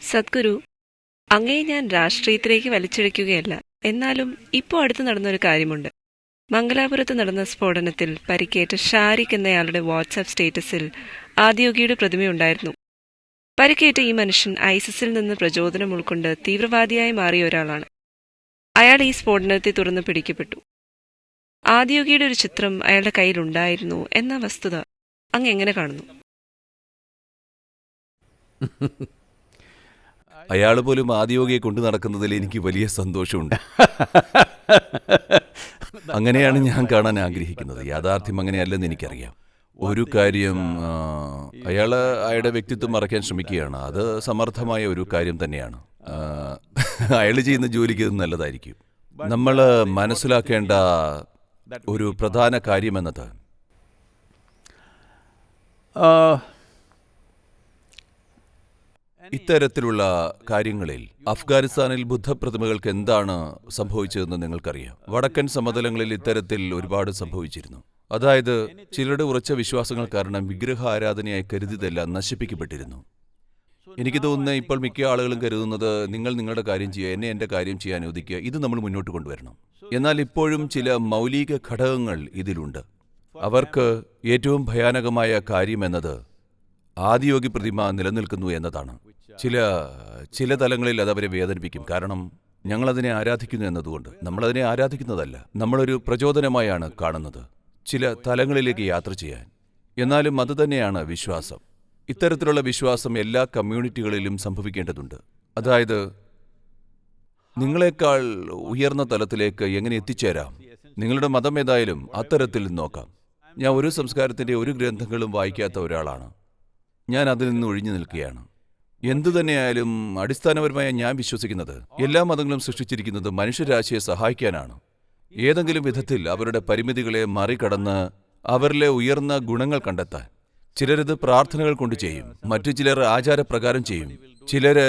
സദ്ഗുരു അങ്ങേ ഞാൻ രാഷ്ട്രീയത്തിലേക്ക് വലിച്ചിഴയ്ക്കുകയല്ല എന്നാലും ഇപ്പോൾ അടുത്ത് നടന്നൊരു കാര്യമുണ്ട്. മംഗലാപുരത്ത് നടന്ന സ്ഫോടനത്തിൽ പരിക്കേറ്റ ഷാരിഖ് എന്നയാളുടെ വാട്സാപ്പ് സ്റ്റേറ്റസിൽ ആദ്യോഗിയുടെ പ്രതിമയുണ്ടായിരുന്നു. പരിക്കേറ്റ ഈ മനുഷ്യൻ ഐസിസിൽ നിന്ന് പ്രചോദനം ഉൾക്കൊണ്ട് തീവ്രവാദിയായി മാറിയ ഒരാളാണ്. അയാൾ ഈ സ്ഫോടനത്തെ തുറന്ന് പിടിക്കപ്പെട്ടു. ആദ്യോഗിയുടെ ഒരു ചിത്രം അയാളുടെ കയ്യിലുണ്ടായിരുന്നു എന്ന വസ്തുത അങ്ങ് എങ്ങനെ കാണുന്നു? അയാൾ പോലും ആദിയോഗിയെ കൊണ്ടു നടക്കുന്നതിൽ എനിക്ക് വലിയ സന്തോഷമുണ്ട്. അങ്ങനെയാണ് ഞാൻ കാണാൻ ആഗ്രഹിക്കുന്നത്. യാഥാർത്ഥ്യം അങ്ങനെയല്ലെന്ന് എനിക്കറിയാം. ഒരു കാര്യം അയാൾ അയാൾ അയാളുടെ വ്യക്തിത്വം മറയ്ക്കാൻ ശ്രമിക്കുകയാണ്. അത് സമർത്ഥമായ ഒരു കാര്യം തന്നെയാണ്. അയാൾ ചെയ്യുന്ന ജോലിക്ക് ഇത് നല്ലതായിരിക്കും. നമ്മൾ മനസ്സിലാക്കേണ്ട ഒരു പ്രധാന കാര്യമെന്നത് ഇത്തരത്തിലുള്ള കാര്യങ്ങളിൽ അഫ്ഗാനിസ്ഥാനിൽ ബുദ്ധപ്രതിമകൾക്ക് എന്താണ് സംഭവിച്ചതെന്ന് നിങ്ങൾക്കറിയാം. വടക്കൻ സമതലങ്ങളിൽ ഇത്തരത്തിൽ ഒരുപാട് സംഭവിച്ചിരുന്നു. അതായത് ചിലരുടെ ഉറച്ച വിശ്വാസങ്ങൾ കാരണം വിഗ്രഹ ആരാധനയായി കരുതിയതെല്ലാം നശിപ്പിക്കപ്പെട്ടിരുന്നു. എനിക്ക് തോന്നുന്നത് ഇപ്പോൾ മിക്ക ആളുകളും കരുതുന്നത് നിങ്ങൾ നിങ്ങളുടെ കാര്യം ചെയ്യുക എന്നെ എന്റെ കാര്യം ചെയ്യാൻ അനുവദിക്കുക ഇത് നമ്മൾ മുന്നോട്ട് കൊണ്ടുവരണം. എന്നാൽ ഇപ്പോഴും ചില മൗലിക ഘടകങ്ങൾ ഇതിലുണ്ട്. അവർക്ക് ഏറ്റവും ഭയാനകമായ കാര്യമെന്നത് ആദിയോഗി പ്രതിമ നിലനിൽക്കുന്നു എന്നതാണ്. ചില ചില തലങ്ങളിൽ അത് അവരെ വേദനിപ്പിക്കും. കാരണം ഞങ്ങളതിനെ ആരാധിക്കുന്നു എന്നതുകൊണ്ട്. നമ്മളതിനെ ആരാധിക്കുന്നതല്ല. നമ്മളൊരു പ്രചോദനമായാണ് കാണുന്നത്. ചില തലങ്ങളിലേക്ക് യാത്ര ചെയ്യാൻ. എന്നാലും അതുതന്നെയാണ് വിശ്വാസം. ഇത്തരത്തിലുള്ള വിശ്വാസം എല്ലാ കമ്മ്യൂണിറ്റികളിലും സംഭവിക്കേണ്ടതുണ്ട്. അതായത് നിങ്ങളെക്കാൾ ഉയർന്ന തലത്തിലേക്ക് എങ്ങനെ എത്തിച്ചേരാം? നിങ്ങളുടെ മതം ഏതായാലും അത്തരത്തിൽ നോക്കാം. ഞാൻ ഒരു സംസ്കാരത്തിന്റെ ഒരു ഗ്രന്ഥങ്ങളും വായിക്കാത്ത ഒരാളാണ്. ഞാൻ അതിൽ നിന്ന് ഒഴിഞ്ഞു നിൽക്കുകയാണ്. എന്തു തന്നെയായാലും അടിസ്ഥാനപരമായി ഞാൻ വിശ്വസിക്കുന്നത് എല്ലാ മതങ്ങളും സൃഷ്ടിച്ചിരിക്കുന്നത് മനുഷ്യരാശിയെ സഹായിക്കാനാണ്. ഏതെങ്കിലും വിധത്തിൽ അവരുടെ പരിമിതികളെ മറികടന്ന് അവരിലെ ഉയർന്ന ഗുണങ്ങൾ കണ്ടെത്താൻ. ചിലരിത് പ്രാർത്ഥനകൾ കൊണ്ട് ചെയ്യും മറ്റു ചിലർ ആചാരപ്രകാരം ചെയ്യും ചിലര്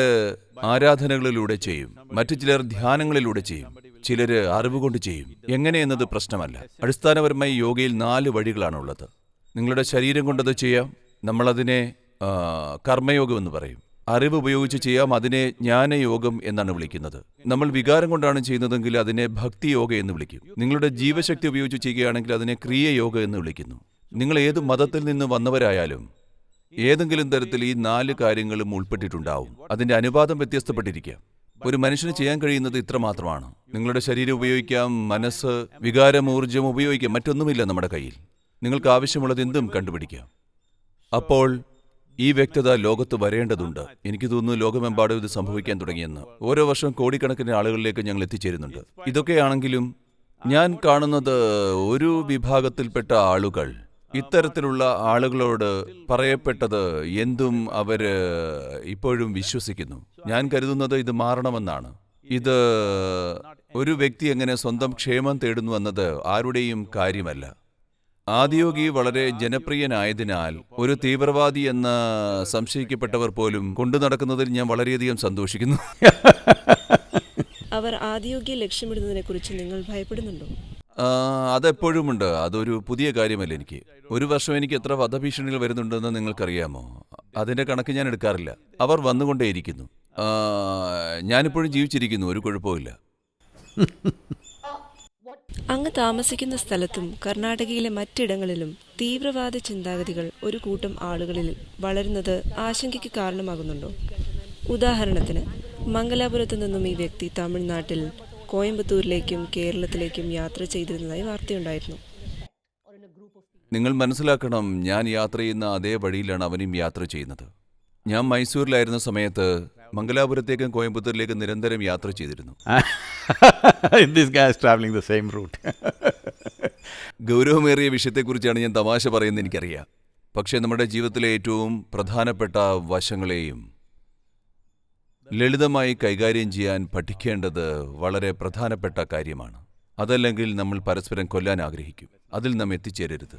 ആരാധനകളിലൂടെ ചെയ്യും മറ്റു ചിലർ ധ്യാനങ്ങളിലൂടെ ചെയ്യും ചിലര് അറിവ് കൊണ്ട് ചെയ്യും. എങ്ങനെയെന്നത് പ്രശ്നമല്ല. അടിസ്ഥാനപരമായി യോഗയിൽ നാല് വഴികളാണുള്ളത്. നിങ്ങളുടെ ശരീരം കൊണ്ടത് ചെയ്യാം നമ്മളതിനെ കർമ്മയോഗം എന്ന് പറയും. അറിവ് ഉപയോഗിച്ച് ചെയ്യാം അതിനെ ജ്ഞാനയോഗം എന്നാണ് വിളിക്കുന്നത്. നമ്മൾ വികാരം കൊണ്ടാണ് ചെയ്യുന്നതെങ്കിൽ അതിനെ ഭക്തിയോഗ എന്ന് വിളിക്കും. നിങ്ങളുടെ ജീവശക്തി ഉപയോഗിച്ച് ചെയ്യുകയാണെങ്കിൽ അതിനെ ക്രിയയോഗ എന്ന് വിളിക്കുന്നു. നിങ്ങൾ ഏത് മതത്തിൽ നിന്ന് വന്നവരായാലും ഏതെങ്കിലും തരത്തിൽ ഈ നാല് കാര്യങ്ങളും ഉൾപ്പെട്ടിട്ടുണ്ടാവും. അതിന്റെ അനുപാതം വ്യത്യസ്തപ്പെട്ടിരിക്കാം ഒരു മനുഷ്യന് ചെയ്യാൻ കഴിയുന്നത് ഇത്ര മാത്രമാണ്. നിങ്ങളുടെ ശരീരം ഉപയോഗിക്കാം മനസ്സ് വികാരം ഊർജം ഉപയോഗിക്കാം മറ്റൊന്നുമില്ല നമ്മുടെ കയ്യിൽ. നിങ്ങൾക്ക് ആവശ്യമുള്ളത് എന്തും കണ്ടുപിടിക്കാം. അപ്പോൾ ഈ വ്യക്തത ലോകത്ത് വരേണ്ടതുണ്ട്. എനിക്ക് തോന്നുന്നു ലോകമെമ്പാടും ഇത് സംഭവിക്കാൻ തുടങ്ങിയെന്ന്. ഓരോ വർഷം കോടിക്കണക്കിന് ആളുകളിലേക്ക് ഞങ്ങൾ എത്തിച്ചേരുന്നുണ്ട്. ഇതൊക്കെയാണെങ്കിലും ഞാൻ കാണുന്നത് ഒരു വിഭാഗത്തിൽപ്പെട്ട ആളുകൾ. ഇത്തരത്തിലുള്ള ആളുകളോട് പറയപ്പെട്ടത് എന്തും അവർ ഇപ്പോഴും വിശ്വസിക്കുന്നു. ഞാൻ കരുതുന്നത് ഇത് മാറണമെന്നാണ്. ഇത് ഒരു വ്യക്തി എങ്ങനെ സ്വന്തം ക്ഷേമം തേടുന്നു എന്നത് ആരുടെയും കാര്യമല്ല. ആദിയോഗി വളരെ ജനപ്രിയനായതിനാൽ ഒരു തീവ്രവാദി എന്ന് സംശയിക്കപ്പെട്ടവർ പോലും കൊണ്ടു നടക്കുന്നതിൽ ഞാൻ വളരെയധികം സന്തോഷിക്കുന്നു. അവർ ആദിയോഗിയെ ലക്ഷ്യമിടുന്നതിനെക്കുറിച്ച് നിങ്ങൾ ഭയപ്പെടുന്നുണ്ടോ? അതെപ്പോഴുമുണ്ട്. അതൊരു പുതിയ കാര്യമല്ല എനിക്ക്. ഒരു വർഷം എനിക്ക് എത്ര വധഭീഷണികൾ വരുന്നുണ്ടെന്ന് നിങ്ങൾക്കറിയാമോ? അതിന്റെ കണക്ക് ഞാൻ എടുക്കാറില്ല. അവർ വന്നുകൊണ്ടേയിരിക്കുന്നു. ഞാനിപ്പോഴും ജീവിച്ചിരിക്കുന്നു. ഒരു കുഴപ്പമില്ല അങ്ങ് താമസിക്കുന്ന സ്ഥലത്തും കർണാടകയിലെ മറ്റിടങ്ങളിലും തീവ്രവാദ ചിന്താഗതികൾ ഒരു കൂട്ടം ആളുകളിൽ വളരുന്നത് ആശങ്കയ്ക്ക് കാരണമാകുന്നുണ്ടോ? ഉദാഹരണത്തിന് മംഗലാപുരത്തു നിന്നും ഈ വ്യക്തി തമിഴ്നാട്ടിൽ കോയമ്പത്തൂരിലേക്കും കേരളത്തിലേക്കും യാത്ര ചെയ്തിരുന്നതായി വാർത്തയുണ്ടായിരുന്നു. നിങ്ങൾ മനസ്സിലാക്കണം ഞാൻ യാത്ര ചെയ്യുന്ന അതേ വഴിയിലാണ് അവനും യാത്ര ചെയ്യുന്നത്. ഞാൻ മൈസൂരിലായിരുന്ന സമയത്ത് മംഗലാപുരത്തേക്കും കോയമ്പത്തൂരിലേക്കും നിരന്തരം യാത്ര ചെയ്തിരുന്നു. Route. ഗൗരവമേറിയ വിഷയത്തെക്കുറിച്ചാണ് ഞാൻ തമാശ പറയുന്നത് എനിക്കറിയാം. പക്ഷേ നമ്മുടെ ജീവിതത്തിലെ ഏറ്റവും പ്രധാനപ്പെട്ട വശങ്ങളെയും ലളിതമായി കൈകാര്യം ചെയ്യാൻ പഠിക്കേണ്ടത് വളരെ പ്രധാനപ്പെട്ട കാര്യമാണ്. അതല്ലെങ്കിൽ നമ്മൾ പരസ്പരം കൊല്ലാൻ ആഗ്രഹിക്കും. അതിൽ നാം എത്തിച്ചേരരുത്.